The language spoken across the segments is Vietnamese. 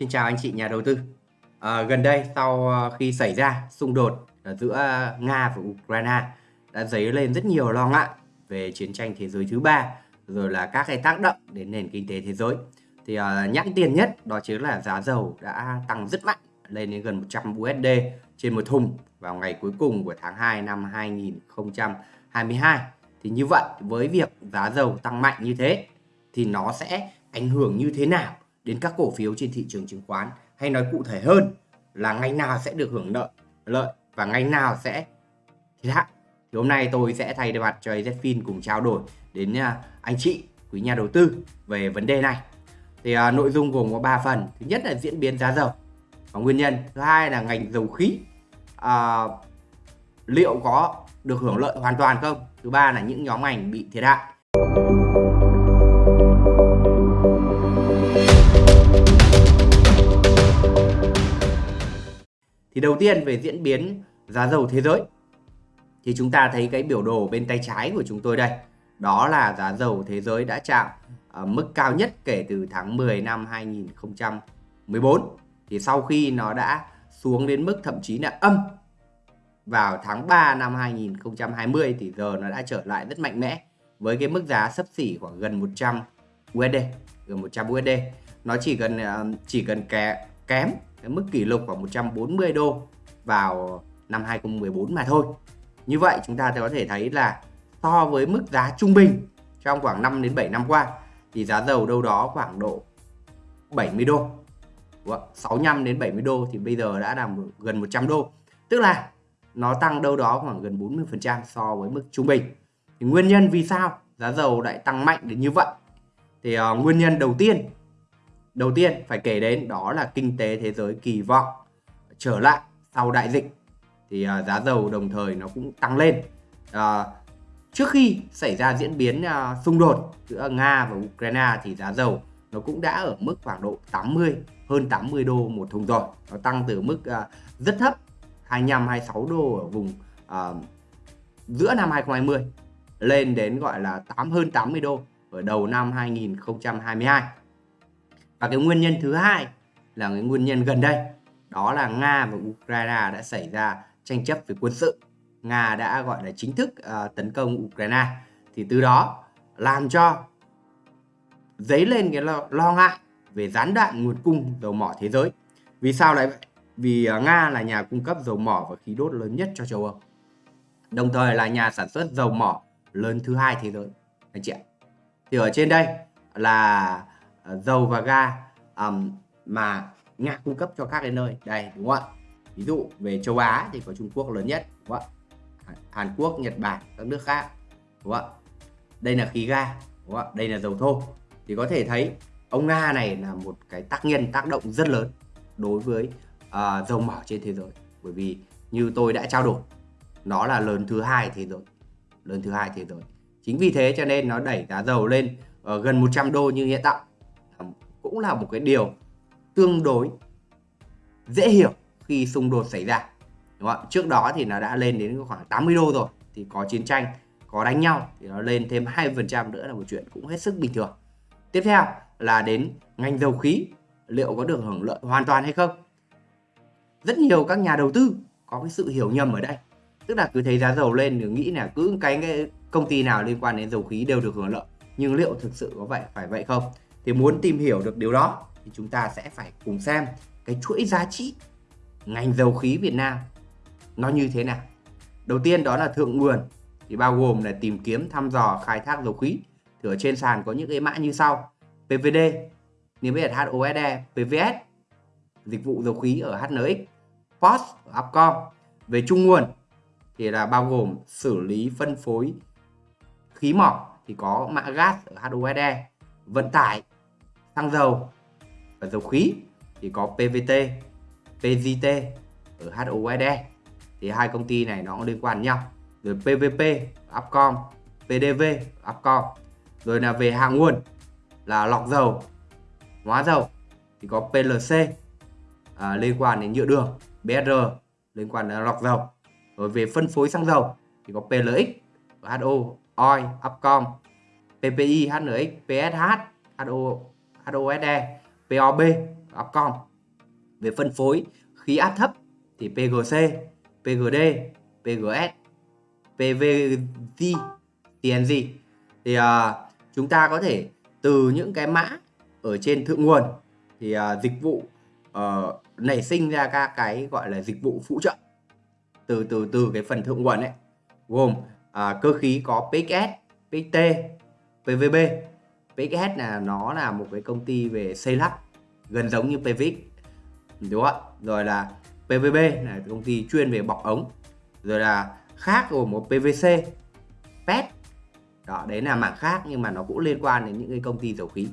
Xin chào anh chị nhà đầu tư. À, gần đây sau ờ, khi xảy ra xung đột ờ, giữa Nga và Ukraine đã dấy lên rất nhiều lo ngại về chiến tranh thế giới thứ ba rồi là các cái tác động đến nền kinh tế thế giới. Thì uh, nhãn tiền nhất đó chính là giá dầu đã tăng rất mạnh lên đến gần 100 USD trên một thùng vào ngày cuối cùng của tháng 2 năm 2022. Thì như vậy với việc giá dầu tăng mạnh như thế thì nó sẽ ảnh hưởng như thế nào đến các cổ phiếu trên thị trường chứng khoán. Hay nói cụ thể hơn là ngành nào sẽ được hưởng lợi lợi và ngành nào sẽ thiệt hại. Thì hôm nay tôi sẽ thay mặt cho AZFIN cùng trao đổi đến à, anh chị quý nhà đầu tư về vấn đề này. Thì à, nội dung gồm có 3 phần. Thứ nhất là diễn biến giá dầu và nguyên nhân. Thứ hai là ngành dầu khí. À, liệu có được hưởng lợi hoàn toàn không? Thứ ba là những nhóm ngành bị thiệt hại. Thì đầu tiên về diễn biến giá dầu thế giới thì chúng ta thấy cái biểu đồ bên tay trái của chúng tôi đây. Đó là giá dầu thế giới đã chạm ở mức cao nhất kể từ tháng 10 năm 2014. Thì sau khi nó đã xuống đến mức thậm chí là âm vào tháng 3 năm 2020 thì giờ nó đã trở lại rất mạnh mẽ với cái mức giá sấp xỉ khoảng gần 100 USD, gần 100 USD. Nó chỉ cần à, chỉ cần kém cái mức kỷ lục khoảng 140 đô vào năm 2014 mà thôi. Như vậy chúng ta có thể thấy là so với mức giá trung bình trong khoảng 5 đến 7 năm qua thì giá dầu đâu đó khoảng độ 70 đô. 65 đến 70 đô thì bây giờ đã là gần 100 đô. Tức là nó tăng đâu đó khoảng gần 40% so với mức trung bình. Thì nguyên nhân vì sao giá dầu lại tăng mạnh đến như vậy? Thì uh, nguyên nhân đầu tiên Đầu tiên phải kể đến đó là kinh tế thế giới kỳ vọng trở lại sau đại dịch thì uh, giá dầu đồng thời nó cũng tăng lên. Uh, trước khi xảy ra diễn biến uh, xung đột giữa Nga và Ukraine thì giá dầu nó cũng đã ở mức khoảng độ 80 hơn 80 đô một thùng rồi. Nó tăng từ mức uh, rất thấp 25 26 đô ở vùng uh, giữa năm 2020 lên đến gọi là 8 hơn 80 đô ở đầu năm 2022 và cái nguyên nhân thứ hai là cái nguyên nhân gần đây đó là Nga và Ukraine đã xảy ra tranh chấp về quân sự. Nga đã gọi là chính thức uh, tấn công Ukraine. Thì từ đó làm cho dấy lên cái lo, lo ngại về gián đoạn nguồn cung dầu mỏ thế giới. Vì sao lại vậy? Vì uh, Nga là nhà cung cấp dầu mỏ và khí đốt lớn nhất cho châu Âu. Đồng thời là nhà sản xuất dầu mỏ lớn thứ hai thế giới. Anh chị ạ. Thì ở trên đây là À, dầu và ga um, mà Nga cung cấp cho các cái nơi. Đây đúng không ạ? Ví dụ về châu Á thì có Trung Quốc lớn nhất đúng không ạ? Hàn Quốc Nhật Bản các nước khác đúng không ạ? Đây là khí ga đúng không ạ? Đây là dầu thô. Thì có thể thấy ông Nga này là một cái tác nhân tác động rất lớn đối với uh, dầu mỏ trên thế giới. Bởi vì như tôi đã trao đổi nó là lớn thứ hai thế giới lớn thứ hai thế giới. Chính vì thế cho nên nó đẩy giá dầu lên uh, gần 100 đô như hiện tại cũng là một cái điều tương đối dễ hiểu khi xung đột xảy ra. Đúng không? trước đó thì nó đã lên đến khoảng 80 đô rồi, thì có chiến tranh, có đánh nhau, thì nó lên thêm 2% nữa là một chuyện cũng hết sức bình thường. Tiếp theo là đến ngành dầu khí, liệu có được hưởng lợi hoàn toàn hay không? Rất nhiều các nhà đầu tư có cái sự hiểu nhầm ở đây. Tức là cứ thấy giá dầu lên thì nghĩ là cứ cái công ty nào liên quan đến dầu khí đều được hưởng lợi. Nhưng liệu thực sự có vậy phải vậy không? Thì muốn tìm hiểu được điều đó thì chúng ta sẽ phải cùng xem cái chuỗi giá trị ngành dầu khí Việt Nam nó như thế nào. Đầu tiên đó là thượng nguồn thì bao gồm là tìm kiếm thăm dò khai thác dầu khí. Thì ở trên sàn có những cái mã như sau: PVD, niêm yết HOSE, PVS, dịch vụ dầu khí ở HNX, POS ở Upcom. Về trung nguồn thì là bao gồm xử lý phân phối khí mỏ thì có mã gas ở HOSE, vận tải xăng dầu và dầu khí thì có PVT, PGT ở HOSE thì hai công ty này nó cũng liên quan nhau. Rồi PVP, Upcom, PDV, Upcom. Rồi là về hạ nguồn là lọc dầu, hóa dầu. Thì có PLC à, liên quan đến nhựa đường, BR liên quan đến lọc dầu. Rồi về phân phối xăng dầu thì có PLX, HO, OI, Upcom, PPI, HNX, PSH, HO HOSE, POB, Upcom về phân phối khí áp thấp thì PGC, PGD, PGS, PVG, TNG thì uh, chúng ta có thể từ những cái mã ở trên thượng nguồn thì uh, dịch vụ uh, nảy sinh ra các cái gọi là dịch vụ phụ trợ. Từ từ từ cái phần thượng nguồn ấy gồm uh, cơ khí có PXS, PXT, PVB. PXS là nó là một cái công ty về xây lắp gần giống như PVX đúng không ạ? Rồi là PVB là công ty chuyên về bọc ống. Rồi là khác gồm một PVC, PET. Đó, đấy là mảng khác nhưng mà nó cũng liên quan đến những cái công ty dầu khí.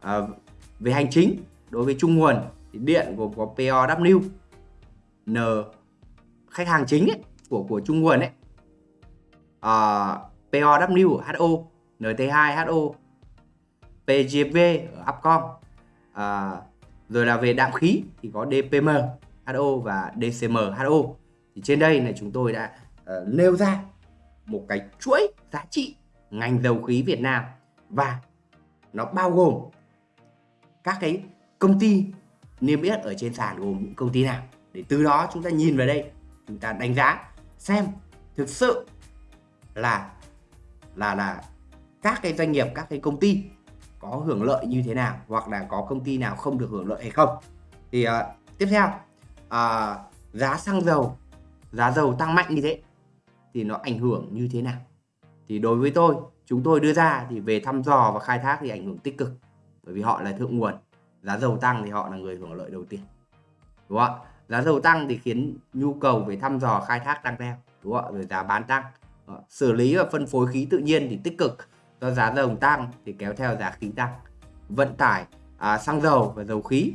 À, về hành chính đối với trung nguồn thì điện gồm có POW, N khách hàng chính ấy, của của trung nguồn ấy à, POW HO NT2 HO PGV ở Upcom. À, rồi là về đạm khí thì có DPM HO và DCM HO thì trên đây là chúng tôi đã uh, nêu ra một cái chuỗi giá trị ngành dầu khí Việt Nam và nó bao gồm các cái công ty niêm yết ở trên sàn gồm những công ty nào. Để từ đó chúng ta nhìn vào đây chúng ta đánh giá xem thực sự là là là các cái doanh nghiệp các cái công ty có hưởng lợi như thế nào hoặc là có công ty nào không được hưởng lợi hay không. Thì uh, tiếp theo uh, giá xăng dầu giá dầu tăng mạnh như thế thì nó ảnh hưởng như thế nào? Thì đối với tôi chúng tôi đưa ra thì về thăm dò và khai thác thì ảnh hưởng tích cực bởi vì họ là thượng nguồn. Giá dầu tăng thì họ là người hưởng lợi đầu tiên đúng không ạ? Giá dầu tăng thì khiến nhu cầu về thăm dò khai thác tăng theo đúng không ạ? Rồi giá bán tăng xử lý và phân phối khí tự nhiên thì tích cực do giá dầu tăng thì kéo theo giá khí tăng. Vận tải à, xăng dầu và dầu khí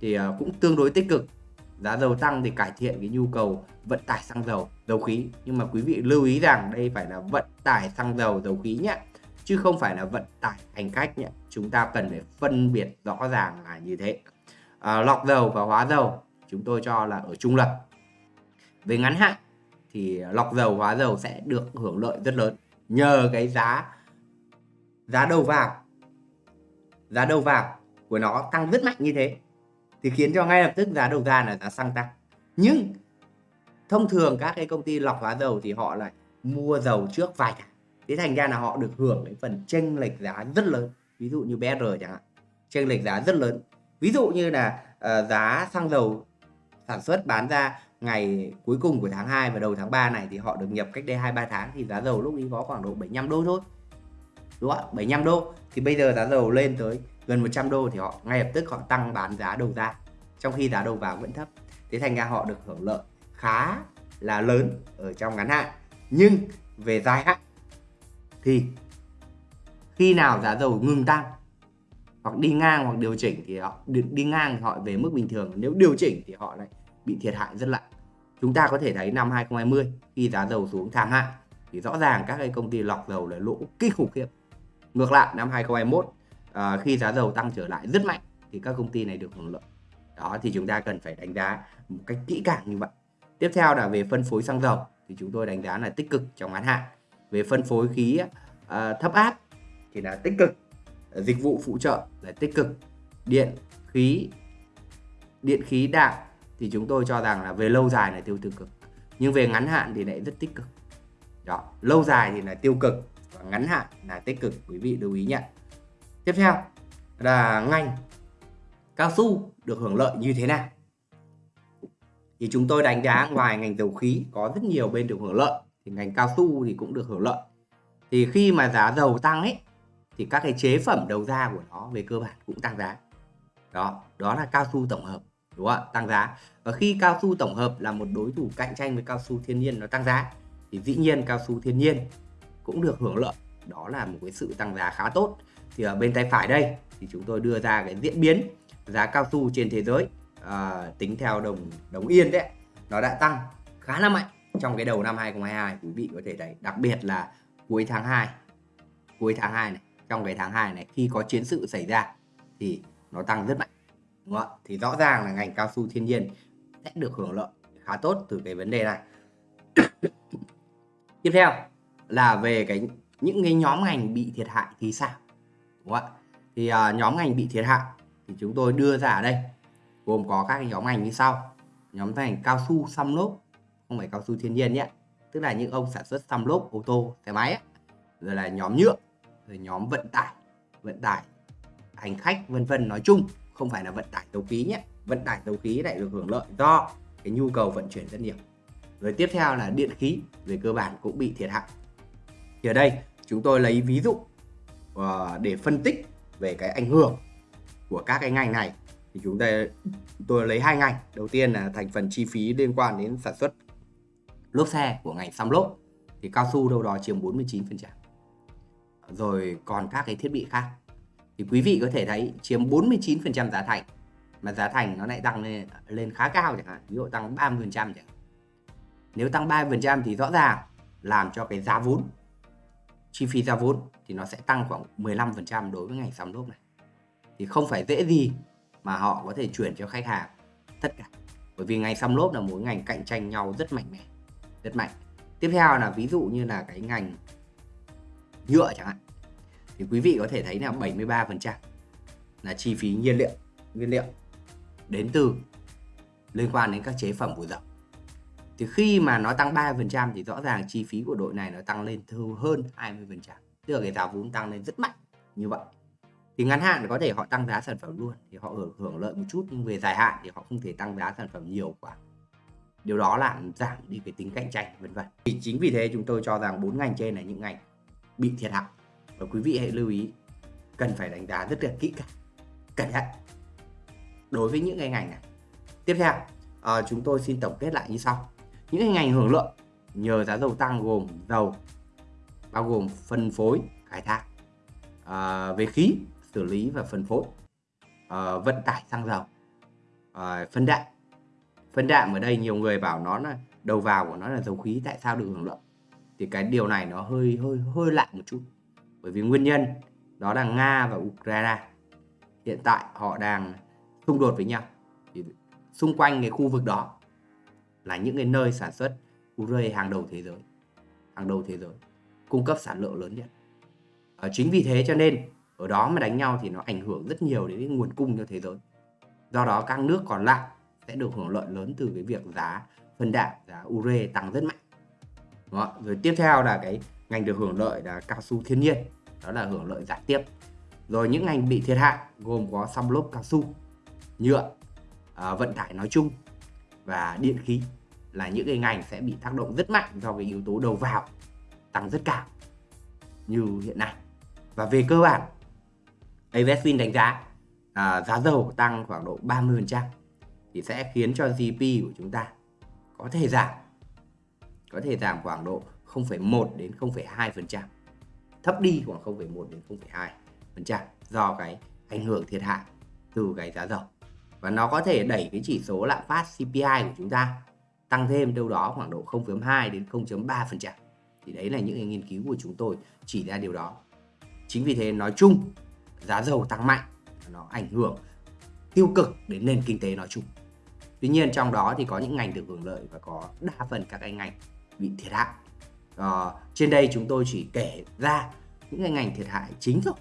thì à, cũng tương đối tích cực. Giá dầu tăng thì cải thiện cái nhu cầu vận tải xăng dầu dầu khí. Nhưng mà quý vị lưu ý rằng đây phải là vận tải xăng dầu dầu khí nhé chứ không phải là vận tải hành khách nhé. Chúng ta cần phải phân biệt rõ ràng là như thế. À, lọc dầu và hóa dầu chúng tôi cho là ở trung lập về ngắn hạn thì lọc dầu hóa dầu sẽ được hưởng lợi rất lớn. Nhờ cái giá giá đầu vào. Giá đầu vào của nó tăng rất mạnh như thế thì khiến cho ngay lập tức giá đầu ra là giá xăng tăng. Nhưng thông thường các cái công ty lọc hóa dầu thì họ lại mua dầu trước vài tháng. Thế thành ra là họ được hưởng cái phần chênh lệch giá rất lớn. Ví dụ như BR chẳng hạn chênh lệch giá rất lớn. Ví dụ như là uh, giá xăng dầu sản xuất bán ra ngày cuối cùng của tháng 2 và đầu tháng 3 này thì họ được nhập cách đây 2 3 tháng thì giá dầu lúc ấy có khoảng độ 75 đô thôi. Đúng không ạ? 75 đô, thì bây giờ giá dầu lên tới gần 100 đô thì họ ngay lập tức họ tăng bán giá đầu ra, trong khi giá đầu vào vẫn thấp. Thế thành ra họ được hưởng lợi khá là lớn ở trong ngắn hạn. Nhưng về dài hạn thì khi nào giá dầu ngừng tăng hoặc đi ngang hoặc điều chỉnh thì họ đi ngang thì họ về mức bình thường nếu điều chỉnh thì họ lại bị thiệt hại rất nặng chúng ta có thể thấy năm 2020 khi giá dầu xuống thảm hại thì rõ ràng các cái công ty lọc dầu là lỗ kinh khủng khiếp ngược lại năm 2021 à, ờ, khi giá dầu tăng trở lại rất mạnh thì các công ty này được hưởng lợi. Đó thì chúng ta cần phải đánh giá một cách kỹ càng như vậy. Tiếp theo là về phân phối xăng dầu thì chúng tôi đánh giá là tích cực trong ngắn hạn. Về phân phối khí à, thấp áp thì là tích cực. Dịch vụ phụ trợ là tích cực. Điện khí điện khí đạm thì chúng tôi cho rằng là về lâu dài là tiêu cực. Nhưng về ngắn hạn thì lại rất tích cực. Đó lâu dài thì là tiêu cực và ngắn hạn là tích cực, quý vị lưu ý nhé tiếp theo là ngành cao su được hưởng lợi như thế nào? Thì chúng tôi đánh giá ngoài ngành dầu khí có rất nhiều bên được hưởng lợi, thì ngành cao su thì cũng được hưởng lợi. Thì khi mà giá dầu tăng ấy, thì các cái chế phẩm đầu ra của nó về cơ bản cũng tăng giá. Đó đó là cao su tổng hợp, đúng không ạ? Tăng giá. Và khi cao su tổng hợp là một đối thủ cạnh tranh với cao su thiên nhiên, nó tăng giá, thì dĩ nhiên cao su thiên nhiên cũng được hưởng lợi. Đó là một cái sự tăng giá khá tốt. Thì ở bên tay phải đây thì chúng tôi đưa ra cái diễn biến giá cao su trên thế giới à, tính theo đồng đồng yên đấy nó đã tăng khá là mạnh trong cái đầu năm 2022 quý vị có thể thấy đặc biệt là cuối tháng 2 cuối tháng 2 này trong cái tháng 2 này khi có chiến sự xảy ra thì nó tăng rất mạnh đúng không? thì rõ ràng là ngành cao su thiên nhiên sẽ được hưởng lợi khá tốt từ cái vấn đề này. Tiếp theo là về cái những cái nhóm ngành bị thiệt hại thì sao? Đúng không ạ? Thì uh, nhóm ngành bị thiệt hại thì chúng tôi đưa ra ở đây gồm có các nhóm ngành như sau. Nhóm ngành cao su xăm lốp không phải cao su thiên nhiên nhé. Tức là những ông sản xuất xăm lốp ô tô xe máy ấy. rồi là nhóm nhựa rồi nhóm vận tải vận tải hành khách vân vân nói chung. Không phải là vận tải dầu khí nhé. Vận tải dầu khí lại được hưởng lợi do cái nhu cầu vận chuyển rất nhiều. Rồi tiếp theo là điện khí về cơ bản cũng bị thiệt hại thì ở đây, chúng tôi lấy ví dụ ờ, để phân tích về cái ảnh hưởng của các cái ngành này. Thì chúng ta, tôi lấy hai ngành. Đầu tiên là thành phần chi phí liên quan đến sản xuất lốp xe của ngành xăm lốp. Thì cao su đâu đó chiếm 49% rồi còn các cái thiết bị khác. Thì quý vị có thể thấy chiếm 49% giá thành. Mà giá thành nó lại tăng lên lên khá cao chẳng hạn. Ví dụ tăng 30% chẳng hạn. Nếu tăng 30% thì rõ ràng làm cho cái giá vốn chi phí ra vốn thì nó sẽ tăng khoảng 15% đối với ngành xăm lốp này. Thì không phải dễ gì mà họ có thể chuyển cho khách hàng tất cả. Bởi vì ngành xăm lốp là một ngành cạnh tranh nhau rất mạnh mẽ, rất mạnh. Tiếp theo là ví dụ như là cái ngành nhựa chẳng hạn. Thì quý vị có thể thấy là 73% là chi phí nhiên liệu, nguyên liệu đến từ liên quan đến các chế phẩm của dầu thì khi mà nó tăng 30% thì rõ ràng chi phí của đội này nó tăng lên hơn 20% tức là cái giá vốn tăng lên rất mạnh như vậy. Thì ngắn hạn có thể họ tăng giá sản phẩm luôn thì họ hưởng, hưởng lợi một chút nhưng về dài hạn thì họ không thể tăng giá sản phẩm nhiều quá. Điều đó làm giảm đi cái tính cạnh tranh vân vân. Thì chính vì thế chúng tôi cho rằng bốn ngành trên là những ngành bị thiệt hại. Và quý vị hãy lưu ý cần phải đánh giá rất là kỹ càng cẩn thận đối với những cái ngành này. Tiếp theo à, chúng tôi xin tổng kết lại như sau những cái ngành hưởng lợi nhờ giá dầu tăng gồm dầu bao gồm phân phối khai thác à, về khí xử lý và phân phối à, vận tải xăng dầu à, phân đạm. Phân đạm ở đây nhiều người bảo nó là đầu vào của nó là dầu khí tại sao được hưởng lợi thì cái điều này nó hơi hơi hơi lạ một chút. Bởi vì nguyên nhân đó là Nga và Ukraine hiện tại họ đang xung đột với nhau. Thì xung quanh cái khu vực đó là những cái nơi sản xuất ure hàng đầu thế giới hàng đầu thế giới cung cấp sản lượng lớn nhất. À, chính vì thế cho nên ở đó mà đánh nhau thì nó ảnh hưởng rất nhiều đến cái nguồn cung cho thế giới. Do đó các nước còn lại sẽ được hưởng lợi lớn từ cái việc giá phân đạm giá ure tăng rất mạnh. Đó. rồi tiếp theo là cái ngành được hưởng lợi là cao su thiên nhiên đó là hưởng lợi gián tiếp. Rồi những ngành bị thiệt hại gồm có xăm lốp cao su nhựa à, vận tải nói chung và điện khí là những cái ngành sẽ bị tác động rất mạnh do cái yếu tố đầu vào tăng rất cao như hiện nay. Và về cơ bản Avesfin đánh giá à, giá dầu tăng khoảng độ 30% thì sẽ khiến cho GDP của chúng ta có thể giảm có thể giảm khoảng độ 0,1 đến 0,2% thấp đi khoảng 0,1 đến 0,2% do cái ảnh hưởng thiệt hại từ cái giá dầu và nó có thể đẩy cái chỉ số lạm phát CPI của chúng ta tăng thêm đâu đó khoảng độ 0,2 đến 0,3% thì đấy là những cái nghiên cứu của chúng tôi chỉ ra điều đó. Chính vì thế nói chung giá dầu tăng mạnh nó ảnh hưởng tiêu cực đến nền kinh tế nói chung. Tuy nhiên trong đó thì có những ngành được hưởng lợi và có đa phần các cái ngành bị thiệt hại. À, trên đây chúng tôi chỉ kể ra những cái ngành thiệt hại chính thôi.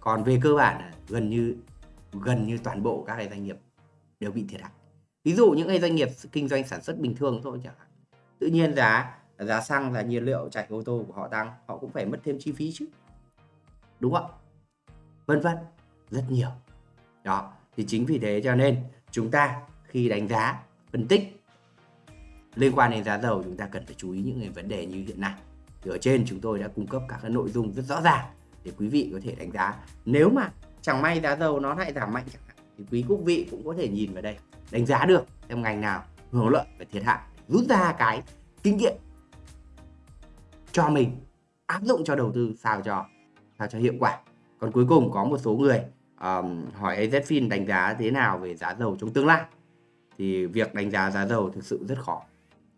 Còn về cơ bản là gần như gần như toàn bộ các cái doanh nghiệp đều bị thiệt hại. Ví dụ những cái doanh nghiệp kinh doanh sản xuất bình thường thôi chẳng hạn. Tự nhiên giá giá xăng là nhiên liệu, chạy ô tô của họ tăng, họ cũng phải mất thêm chi phí chứ. Đúng không vân vân, rất nhiều. Đó, thì chính vì thế cho nên chúng ta khi đánh giá, phân tích liên quan đến giá dầu, chúng ta cần phải chú ý những cái vấn đề như hiện nay. Thì ở trên chúng tôi đã cung cấp các cái nội dung rất rõ ràng để quý vị có thể đánh giá. Nếu mà chẳng may giá dầu nó lại giảm mạnh chẳng thì quý quốc vị cũng có thể nhìn vào đây đánh giá được xem ngành nào hưởng lợi và thiệt hại rút ra cái kinh nghiệm cho mình áp dụng cho đầu tư sao cho sao cho hiệu quả. Còn cuối cùng có một số người um, hỏi AZFIN đánh giá thế nào về giá dầu trong tương lai. Thì việc đánh giá giá dầu thực sự rất khó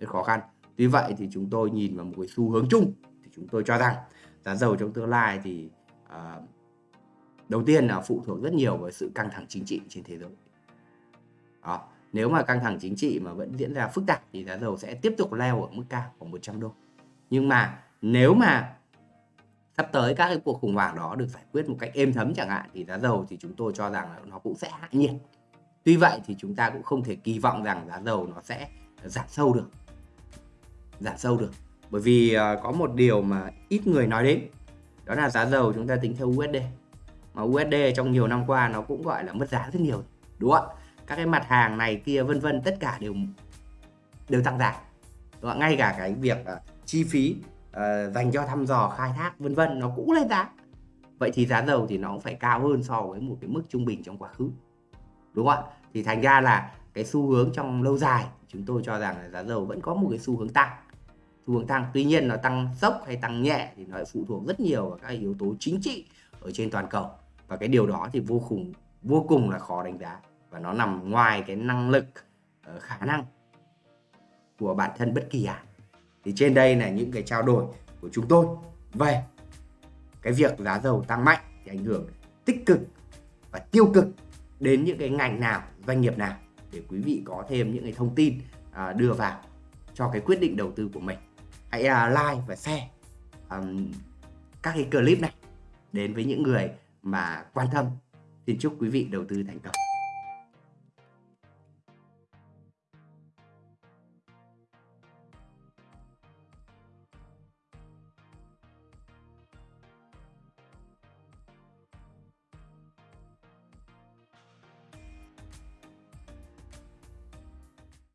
rất khó khăn. Tuy vậy thì chúng tôi nhìn vào một cái xu hướng chung. Thì chúng tôi cho rằng giá dầu trong tương lai thì uh, đầu tiên là phụ thuộc rất nhiều vào sự căng thẳng chính trị trên thế giới đó. nếu mà căng thẳng chính trị mà vẫn diễn ra phức tạp thì giá dầu sẽ tiếp tục leo ở mức cao khoảng 100 đô nhưng mà nếu mà sắp tới các cái cuộc khủng hoảng đó được giải quyết một cách êm thấm chẳng hạn, thì giá dầu thì chúng tôi cho rằng là nó cũng sẽ hạ nhiệt Tuy vậy thì chúng ta cũng không thể kỳ vọng rằng giá dầu nó sẽ giảm sâu được. Giảm sâu được. Bởi vì ờ, có một điều mà ít người nói đến. Đó là giá dầu chúng ta tính theo USD. Mà USD trong nhiều năm qua nó cũng gọi là mất giá rất nhiều. Đúng không ạ? Các cái mặt hàng này kia vân vân tất cả đều đều tăng giá. Đúng không? Ngay cả cái việc uh, chi phí uh, dành cho thăm dò khai thác vân vân nó cũng lên giá. Vậy thì giá dầu thì nó cũng phải cao hơn so với một cái mức trung bình trong quá khứ đúng không ạ thì thành ra là cái xu hướng trong lâu dài chúng tôi cho rằng là giá dầu vẫn có một cái xu hướng tăng xu hướng tăng tuy nhiên nó tăng sốc hay tăng nhẹ thì nó phụ thuộc rất nhiều vào các yếu tố chính trị ở trên toàn cầu và cái điều đó thì vô cùng vô cùng là khó đánh giá. Và nó nằm ngoài cái năng lực ờ, khả năng của bản thân bất kỳ ai. Thì trên đây là những cái trao đổi của chúng tôi về cái việc giá dầu tăng mạnh thì ảnh hưởng tích cực và tiêu cực đến những cái ngành nào doanh nghiệp nào để quý vị có thêm những cái thông tin à, đưa vào cho cái quyết định đầu tư của mình. Hãy à, like và share um, các cái clip này đến với những người mà quan tâm. Xin chúc quý vị đầu tư thành công.